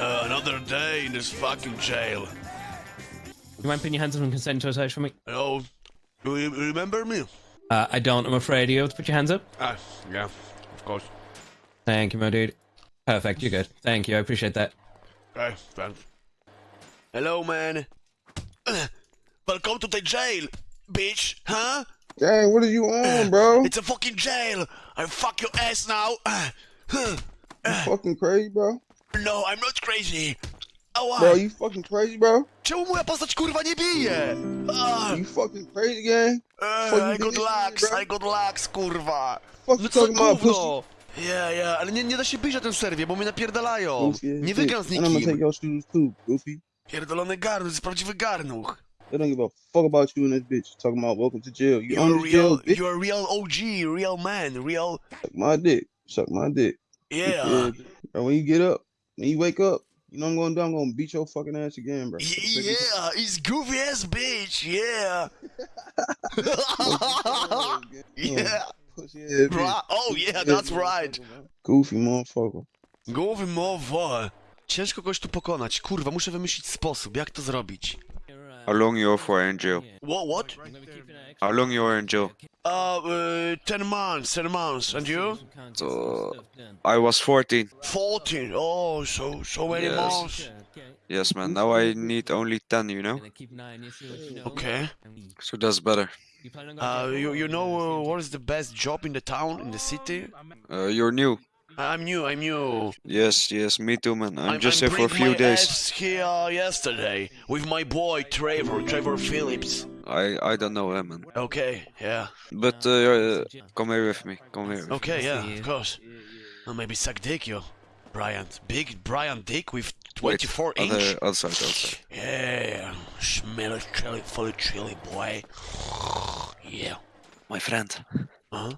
Uh, another day in this fucking jail. You mind putting your hands up and consent to a search for me? Oh, do you remember me? Uh, I don't, I'm afraid. You have to put your hands up? Ah, yeah, of course. Thank you, my dude. Perfect, you're good. Thank you, I appreciate that. Okay, thanks. Hello, man. Welcome to the jail, bitch, huh? Dang, what are you on, bro? It's a fucking jail. I fuck your ass now. You fucking crazy, bro? No, I'm not crazy. Ała! Bro, you fucking crazy, bro? Czemu moja postać kurwa nie bije? Ah, You fucking crazy, gang? eh, fuck I got lax? I got lax, kurwa. Fuck No co gówno? Ja, ja, ale nie, nie da się bić na tym serwie, bo mnie napierdalają. Goofy Nie wygram z And nikim. Pierdolony garnuch, jest prawdziwy garnuch. They don't give a fuck about you and this bitch. Talking about welcome to jail. You You're on a this jail, real, bitch? you're a real OG, real man, real, Suck my dick. Suck my dick. yeah. Bro, when you get up, when you wake up, you know what I'm gonna do? I'm gonna beat your fucking ass again, bro. Y- Yeah, he's goofy ass bitch, yeah. yeah, bitch. right. Oh yeah, that's right. Goofy motherfucker. Głowy mowa. Ciężko kogoś tu pokonać. Kurwa, muszę wymyślić sposób, jak to zrobić. How long you are for in jail? What? What? How long you are in jail? Uh, uh, ten months, ten months. And you? So, I was 14. Fourteen. Oh, so so many Yes. months. Yes, man. Now I need only 10, you know? Okay. So that's better. Uh, you you know uh, what is the best job in the town, in the city? Uh, you're new. I'm new. I'm new. Yes, yes, me too, man. I'm, I'm, just I'm here for a bring few my days. ass here yesterday with my boy Trevor, Trevor Phillips. I I don't know him, man. Okay, yeah. But uh, uh, come here with me. Come here. Okay, yeah, of course. Well, maybe suck dick, yo. Bryant. Big Bryant dick with Wait, 24 inch. Other, outside, outside. Yeah, smell it, chili, fully chili, boy. Yeah. My friend, Huh?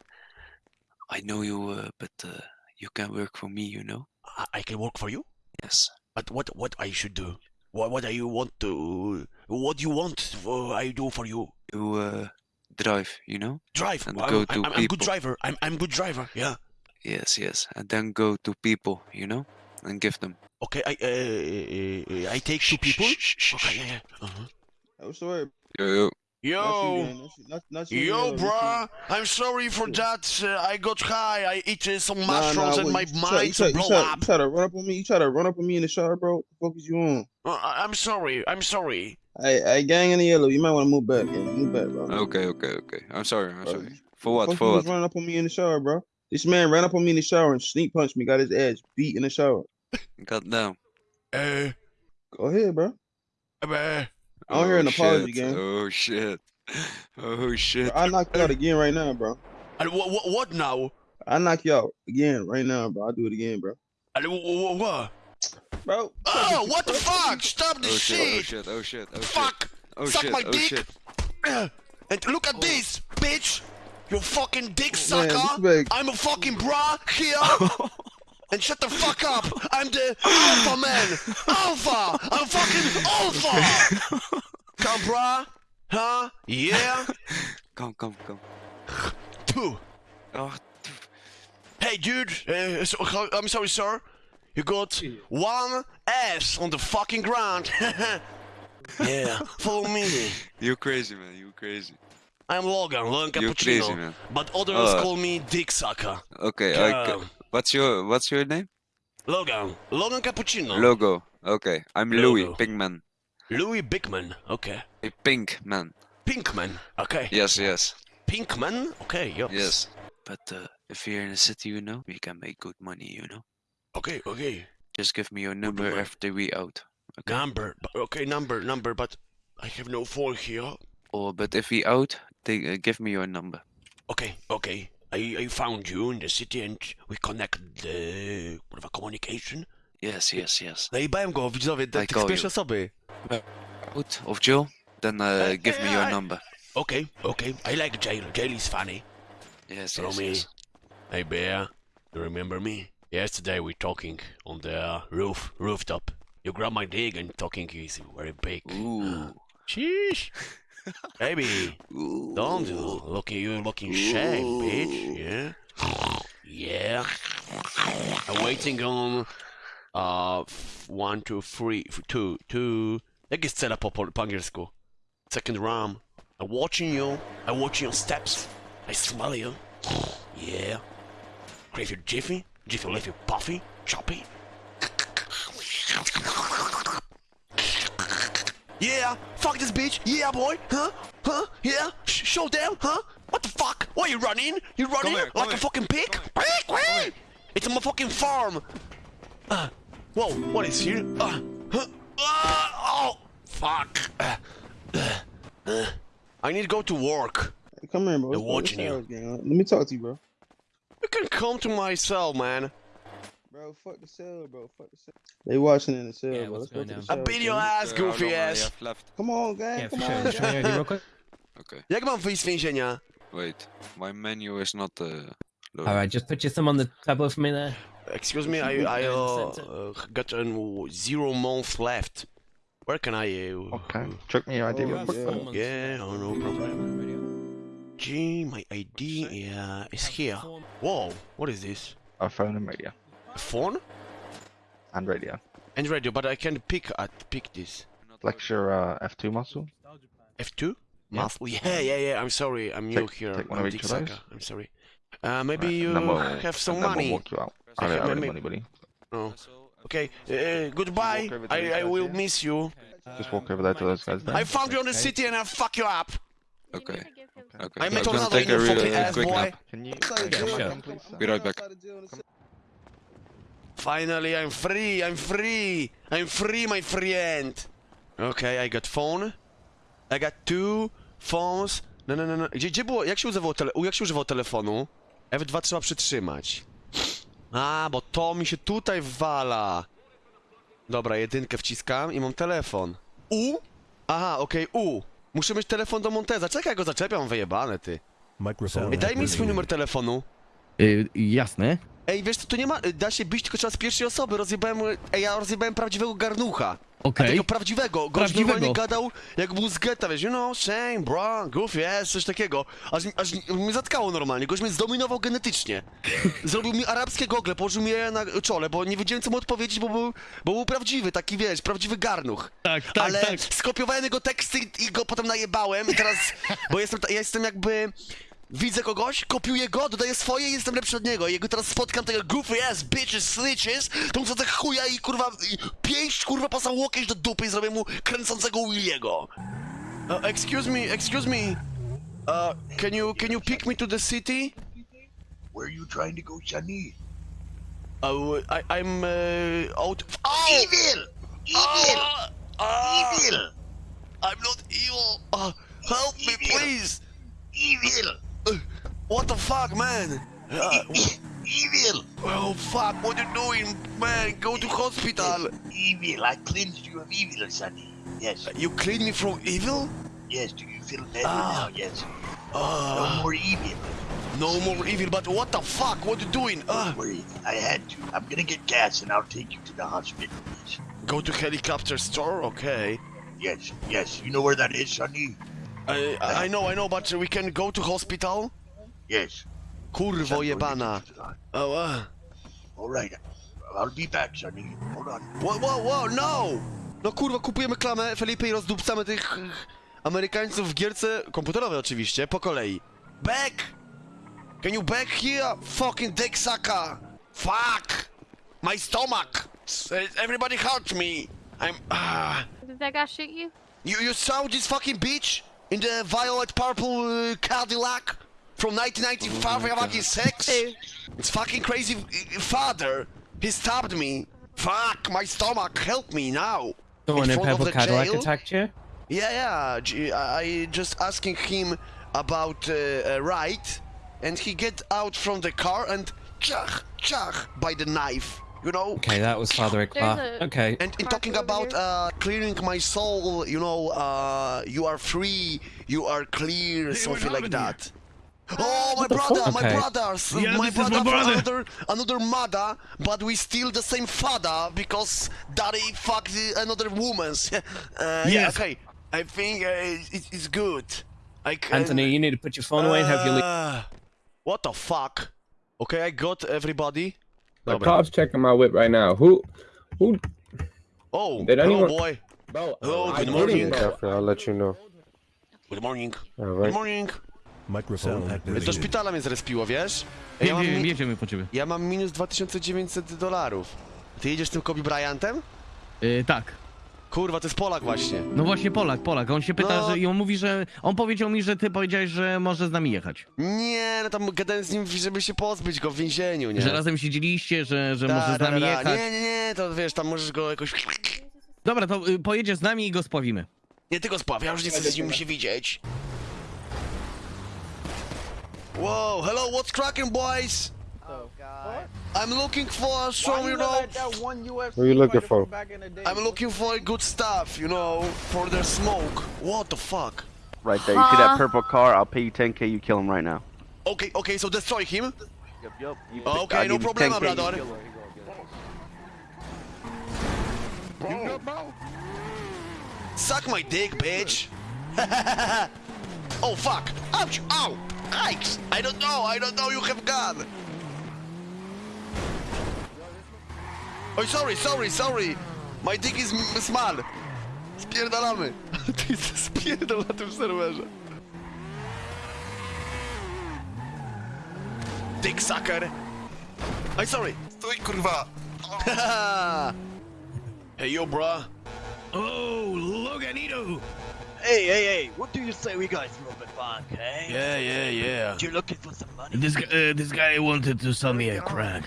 I know you, uh, but uh, you can work for me, you know? I, I can work for you, Yes. but what what I should do? What what do you want to? What do you want? uh, I do for you? You uh, drive, you know? Drive. And I'm, go I'm, to I'm, I'm good driver. I'm I'm good driver. Yeah. Yes, yes. And then go to people, you know? And give them. Okay. I uh, I take two people. Okay. Yeah. yeah. Uh-huh. I'm sorry. Yo, yo. Not you, Yo. gang. Not, you- not, not you, Yo, Yellow. Bruh, I'm sorry for that. Uh, I got high. I eat uh, some mushrooms nah, and my you try, you mind try, to you try, up. You try to run up on me. You try to run up on me in the shower, bro. What the fuck is you on? Uh, I- I'm sorry. I'm sorry. Hey, hey, gang in the yellow. You might want to move back, gang. Move back, bro. Okay, okay, okay. I'm sorry, I'm Bro, sorry. For what? Fuck For you what? was running up on me in the shower, bro. This man ran up on me in the shower and sneak punched me. Got his ass beat in the shower. God damn. Uh, Go ahead, bro. uh, I don't hear an Oh, apology, shit. gang. Oh shit. Oh shit. I knock you out again right now, bro. and what, what, what now? I knock you out again right now, bro. I'll do it again, bro. And what? what? Bro. Oh, what the fuck? Stop Oh shit. Oh, shit! Oh shit. Oh shit. Oh shit. Fuck! Oh Suck shit. my Oh dick! shit. And look at oh. this, bitch! You fucking dick sucker! this bag- I'm a fucking bra here! and shut the fuck up! I'm the alpha man! Alpha! I'm fucking alpha! Come, bra? Huh? Yeah? Come, come, come. Two. Oh, Hey, dude. Uh, so, I'm sorry, sir. You got one ass on the fucking ground. yeah, follow me. you crazy man. You crazy. I'm Logan, Logan Cappuccino. crazy man. But others Uh, call me Dick Sucker. Okay. I, Come. ca- what's your What's your name? Logan. Logan Cappuccino. Logo. Okay. I'm Louis Pinkman. Louis Bigman. Okay. A pink man. Pinkman. Okay. Yes, yes, Pinkman. Okay. Yo. yes. But uh, if you're in the city, you know, we can make good money. You know. Okay. Okay. Just give me your number money. after we out. Okay. Number. Okay. Number. Number. But I have no phone here. Or but if we out, they uh, give me your number. Okay. Okay. I, I found you in the city and we connect the kurwa, communication. Yes, yes, yes. Najebałem go, widzowie, te, I tych call z pierwszej you. osoby. Out of jail, then uh, give me your I- number. Okay, okay. I like jail. Jail is funny. Yes, Follow yes, me. yes. Hey, Bear. You remember me? Yesterday we talking on the uh, roof, rooftop. You grab my dick and talking is very big. Ooh. Sheesh. Baby, Ooh. don't do. Look at you looking shag, bitch. Yeah? Yeah. I'm waiting on Uh, one, two, three, two, two. one, two, three, f- two, two. Jak jest cela po, po, po angielsku? Second round. I'm watching you. I'm watching your steps. I smell you. Yeah. Crave your jiffy. Jiffy leave you puffy, choppy. Yeah, fuck this bitch. Yeah, boy. Huh? Huh? Yeah. Sh- show them. Huh? What the fuck? Why you running? You running here, come like a fucking pig? Pig, pig. It's a motherfucking farm. Uh, whoa, what is here? Uh, huh, uh, oh, fuck. Uh, uh, uh, I need to go to work. Hey, come here, bro. They're What's- what's watching you. Let me talk to you, bro. You can come to my cell, man. Bro, fuck the cell, bro. Fuck the cell. They watching in the cell, Yeah, bro. what's Let's go to the down? I beat your ass, Uh, how long goofy do ass. left? Come on, gang. Yeah, Come sure. on. Just show me real quick. Okay. Jak mam wyjść z więzienia? Wait. My menu is not uh, loaded. Alright, just put your thumb on the tablet for me there. Excuse me, I, I uh, uh, got a zero month left. Where can I... Uh, Okay, check me your ID Oh, yeah. Yeah, oh, no problem. G, my ID yeah, is here. Whoa, what is this? A phone and radio. A phone? And radio. And radio, but I can't pick at pick this. Flex your uh, F2 muscle. F2? Yeah. Muscle? Yeah, yeah, yeah. I'm sorry. I'm new here. take one I'm of each of those. I'm sorry. Uh, maybe Right, you and we'll- have some money. We'll walk you out. I don't have any money, buddy. Oh. Okay. Uh, goodbye. I, I will here? miss you. Just walk over there to those guys there. I found you in the city and I'll fuck you up. Okay. Okay. I I'm met gonna another take in a your real fucking uh, ass, quick boy. nap. Can you Outside uh, jail, come sure. please? sir? Be right back. Outside Finally, I'm free. I'm free. I'm free, my friend. Okay, I got phone. I got two phones. No, no, no, no. Gdzie, gdzie było? Jak się używało, tele... jak się używało telefonu? F2 trzeba przytrzymać. A, bo to mi się tutaj wala. Dobra, jedynkę wciskam i mam telefon. U? Aha, okej, U. Muszę mieć telefon do Monteza. Czekaj, go zaczepiam, wyjebane ty. Microphone. Ej, daj mi swój numer telefonu. Y, jasne. Ej, wiesz co, tu nie ma... Da się bić tylko trzeba z pierwszej osoby. Rozjebałem... Ej, ja rozjebałem prawdziwego garnucha. Okej. Takiego prawdziwego. Gość Prawdziwego. normalnie gadał, jak był z getta, wiesz, you know, shame, bro, goofy, yes, coś takiego. Aż, aż mnie zatkało normalnie, gość mnie zdominował genetycznie. Zrobił mi arabskie gogle, położył mi je na czole, bo nie wiedziałem, co mu odpowiedzieć, bo był, bo był prawdziwy, taki, wiesz, prawdziwy garnuch. Tak, tak, Ale tak. skopiowałem jego teksty i, i go potem najebałem i teraz, bo jestem, ja jestem jakby... Widzę kogoś, kopiuję go, dodaję swoje i jestem lepszy od niego. I jego teraz spotkam tego goofy ass bitches, snitches, to muszę tak chuja i kurwa, i pięść kurwa pasał łokieć do dupy i zrobię mu kręcącego Williego. Uh, excuse me, excuse me. Uh, can you, can you pick me to the city? Where are you trying to go, Shani? Uh, I, I'm, uh, out... Oh! Evil! Evil! Ah! Ah! Evil! I'm not evil! Uh, help me, Evil. please! Evil! What the fuck, man? Uh, Evil! oh, fuck, what are you doing, man? Go to hospital! Evil! I cleansed you of evil, Shani. Yes, You cleaned me from evil? yes. Do you feel better Ah. now? Yes. Uh, No more evil. no more evil, but what the fuck? What are you doing? Uh, Don't worry. I had to. I'm gonna get gas and I'll take you to the hospital. Yes. go to helicopter store? Okay. Yes, yes. You know where that is, Shani? I, I know, I know, but we can go to hospital? Yes. Kurwo jebana. Oh, uh. All right. I'll be back, Shani. Hold on. Whoa, whoa, whoa, no! No kurwa, kupujemy klamę, Felipe, i rozdupcamy tych Amerykańców w gierce komputerowej oczywiście, po kolei. Back! Can you back here? Fucking dick sucker! Fuck! My stomach! Everybody hurt me! I'm... Ah... Did that guy shoot you? You, you saw this fucking bitch in the violet purple uh, Cadillac from 1995 or fucking six? It's fucking crazy father. He stabbed me. Fuck my stomach. Help me now. The one in front purple the Cadillac jail? attacked you? Yeah, yeah. I just asking him about uh, a right, and he get out from the car and chach chach by the knife. You know. Okay, that was Father There's Okay. And in talking about here. uh, clearing my soul, you know, uh, you are free, you are clear, something like that. Oh, my brother, my Okay. brothers, Yeah, my this is brother, my from brother. another another mother, but we still the same father because daddy fucked the- another woman's. uh, Yeah, Yes. okay. I think uh, it, it's good. I can, Anthony, you need to put your phone away and have your leave. Uh, What the fuck? Okay, I got everybody. The Dobra. cops checking my whip right now. Who, who? Oh, They don't hello even- boy. Bro, Hello, I good told morning. you, bro. I'll let you know. Good morning. Good Alright. morning. Do szpitala mnie zrespiło, wiesz? Ja Wiem, mam, wiem, mi- jedziemy po ciebie. ja mam minus 2900 dolarów. Ty jedziesz tym Kobe Bryantem? Y, tak. Kurwa, to jest Polak właśnie. No właśnie Polak, Polak. On się pyta, No. że i on mówi, że on powiedział mi, że ty powiedziałeś, że może z nami jechać. Nie, no tam gadałem z nim, żeby się pozbyć go w więzieniu, nie? Że razem siedzieliście, że, że Da, może z nami da, jechać. Nie, nie, nie, to wiesz, tam możesz go jakoś... Dobra, to y, pojedziesz z nami i go spławimy. Nie, ty go spaw, ja już nie chcę z nim się widzieć. Whoa, hello, what's cracking, boys? Oh, God. I'm looking for some, you know, What are you looking for? I'm looking for good stuff, you know, for their smoke. What the fuck? Right there. You see that purple car? I'll pay you 10k. You kill him right now. Okay, okay, so destroy him. Yep, yep. You, Okay, I'll no problem, you problema, 10K, you brother. kill. Suck my dick, bitch. oh fuck! Ouch! Ow! Yikes! I don't know. I don't know. You have gun. Oh, sorry, sorry, sorry. My dick is m- small. Spierdalamy. Ty spierdol na tym serwerze. Dick sucker. I'm sorry. Stój, kurwa. hey, yo, bruh. Oh, look at Nito! Hey, hey, hey. What do you say we guys move it back, hey? Yeah, yeah, yeah. You're looking for some money? This guy, uh, this guy wanted to sell me a crack.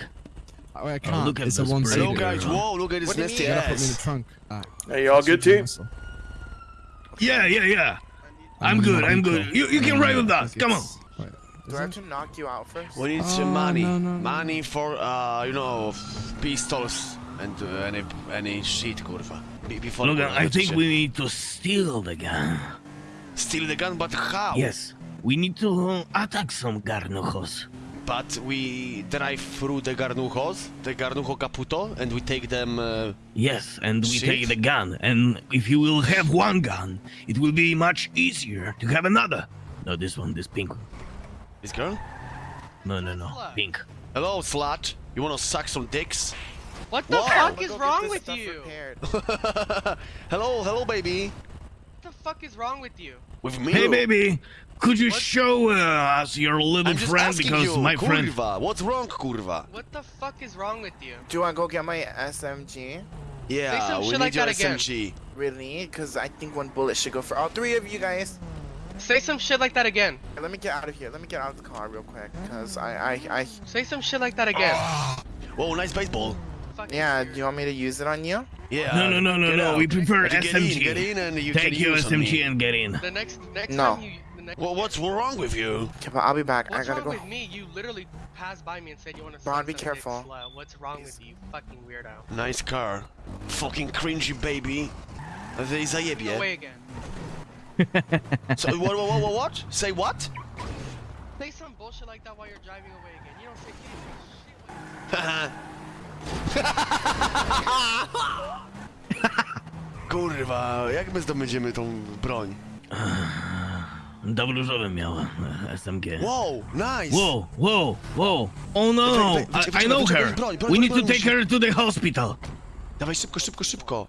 Oh, I can't. look at it's this a one pretty Hello, guys. Whoa, look at this nasty You gotta put me in the trunk. Uh, Hey, y'all good too? Yeah, yeah, yeah. I'm good, I'm good. You, you can ride with us. Come on. Do I have to knock you out first? We need Oh, some money. no, no, no. Money for, uh, you know, pistols and uh, any any shit, kurwa. Be- Before Look, I think we need to steal the gun. steal the gun, but how? Yes, we need to attack some garnujos. But we drive through the garnujos, the garnujo caputo, and we take them. Uh, Yes, and we Shit. take the gun. And if you will have one gun, it will be much easier to have another. No, this one, this pink one. this girl. No, no, no, pink. Hello, slut. You wanna suck some dicks? What the Whoa. fuck is wrong with you? hello, hello, baby. What the fuck is wrong with you? With me. Hey, baby, could you What? show uh, us your little friend because you, my friend. What's wrong, kurva? What the fuck is wrong with you? Do I go get my SMG? Yeah, some we shit need like your that again. SMG. Really? Because I think one bullet should go for all three of you guys. Say some shit like that again. Let me get out of here. Let me get out of the car real quick. Because I, I, I. Say some shit like that again. Whoa, nice baseball. Fucking Yeah, do you want me to use it on you? Yeah. No, no, no, no, get no. out. We prefer But you Get SMG. in, get in, and you Take can your use SMG and get in. The next next No. time you Well, what's wrong with you? Okay, but I'll be back. What's I gotta go. What's wrong go. with me? You literally passed by me and said you want to Ron, be careful. What's wrong with you, you fucking weirdo? Nice car. Fucking cringy baby. They Go zajebie. away again. So, what, what, what, what? Say what? Say some bullshit like that while you're driving away again. You don't say anything shit like Kurwa, jak my zdobędziemy tą broń? Dobróżowym miał e, SMG. Wow, nice! Whoa, whoa, whoa. Oh no, Wait, wait, I, I know wait, her. broń, broń, We need to broń, take her to the hospital. Dawaj szybko, szybko, szybko.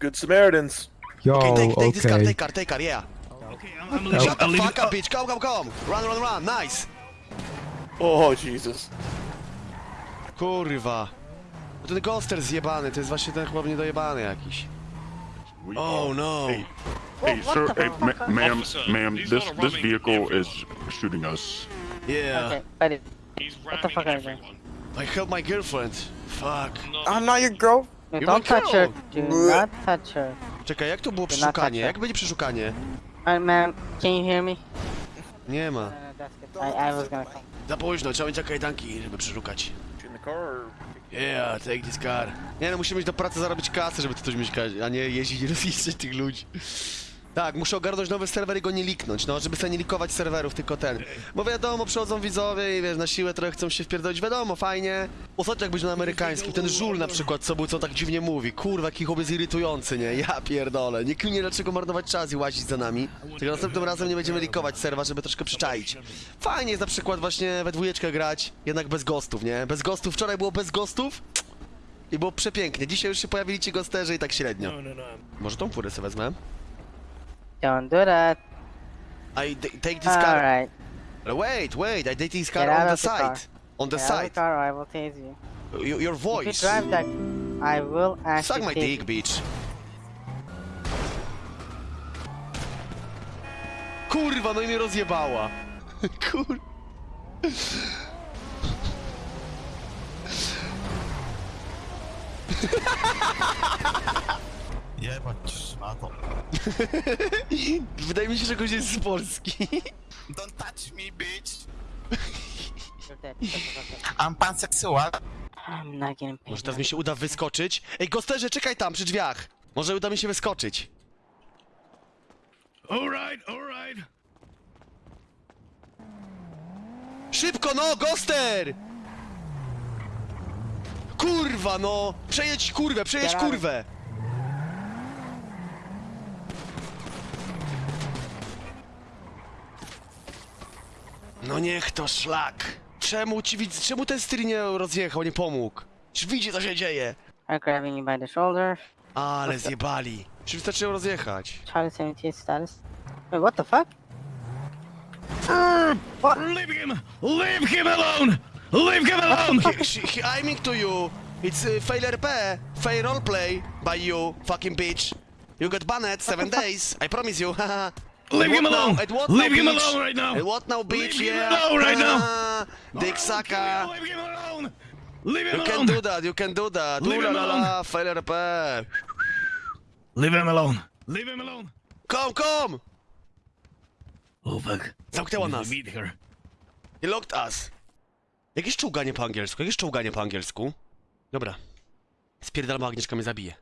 Good Samaritans. Yo, Okay, take, take this car, take car, take car, yeah. Okay, I'm, I'm leaving. Shut the fuck up, bitch. Come, come, come. Run, run, run. Nice. Oh, Jesus. Kurwa. No Ten ghoster zjebany, to jest właśnie ten chyba niedojebany jakiś. Oh no. Hey, sir, hey, ma- ma'am, ma'am, this this vehicle is shooting us. Yeah. buddy. What the fuck you doing? I helped my girlfriend. Fuck. I'm not your girl. You're my girl. Do not touch her. Czekaj, jak to było not przeszukanie? Jak będzie przeszukanie? Alright, ma'am. Can you hear me? Nie ma. I, I was gonna come. Za późno, trzeba mieć jakieś kajdanki, żeby przeszukać. In the car or... Yeah, take this car. Nie no, musimy iść do pracy zarobić kasę, żeby to coś mieć, a nie jeździć i rozjeżdżać tych ludzi. Tak, muszę ogarnąć nowy serwer i go nie liknąć, no, żeby sobie nie likować serwerów, tylko ten. Bo wiadomo, przychodzą widzowie i wiesz, na siłę trochę chcą się wpierdolić, wiadomo, fajnie. Ostatnio jak być na amerykańskim, ten żul na przykład, co był, co tak dziwnie mówi. Kurwa, jaki chłopiec irytujący, nie? Ja pierdolę. Nie kminie dlaczego marnować czas i łazić za nami. Tylko następnym razem nie będziemy likować serwa, żeby troszkę przyczaić. Fajnie jest na przykład właśnie we dwójeczkę grać, jednak bez gostów, nie? Bez gostów, wczoraj było bez gostów, i było przepięknie. Dzisiaj już się pojawili ci gosterzy i tak średnio. No, no, no. Może tą furę sobie wezmę? Don't do that. I d- take this car. Alright. Uh, wait, wait, I take this car Get out on the of the car. side. On the Get out of the side. car or I will tase you. Uh, y- your If you voice. drive that, I will actually Suck my tase dick, you. bitch. Kurwa, no i mnie rozjebała. Kur... Jebać szmato. Wydaje mi się, że goś jest z Polski. Don't touch me, bitch. I'm pansexual. I'm not getting paid. Może teraz mi się uda wyskoczyć? Ej, gosterze, czekaj tam, przy drzwiach. Może uda mi się wyskoczyć. Alright, alright. Szybko, no, goster! Kurwa, no! Przejedź kurwę, przejedź kurwę! No niech to szlak! Czemu ci widz, czemu ten styl nie rozjechał, nie pomógł? Czy widzi co się dzieje? I'm grabbing you by the shoulder. Ale zjebali. Czy wystarczyło rozjechać? Charlie 78 status. Wait, what the fuck? Leave him! Leave him alone! Leave him alone! He, she, he aiming to you. It's uh, fail RP, fail roleplay by you, fucking bitch. You got banned seven days. I promise you. Leave him now? alone! What Leave now, him alone right now! And what now, bitch? Leave him yeah. alone right now! Ah, Dick sucker. Leave him alone! Leave him You can alone! do that. You can do that. Leave Ooh him la alone. la, fail RP. Leave him alone! Leave him alone! Come, come. Oh fuck. Zamknęła nas. Meet her. He locked us. Jakieś czołganie po angielsku, jakieś czołganie po angielsku. Dobra. Spierdalama Agnieszka mnie zabije.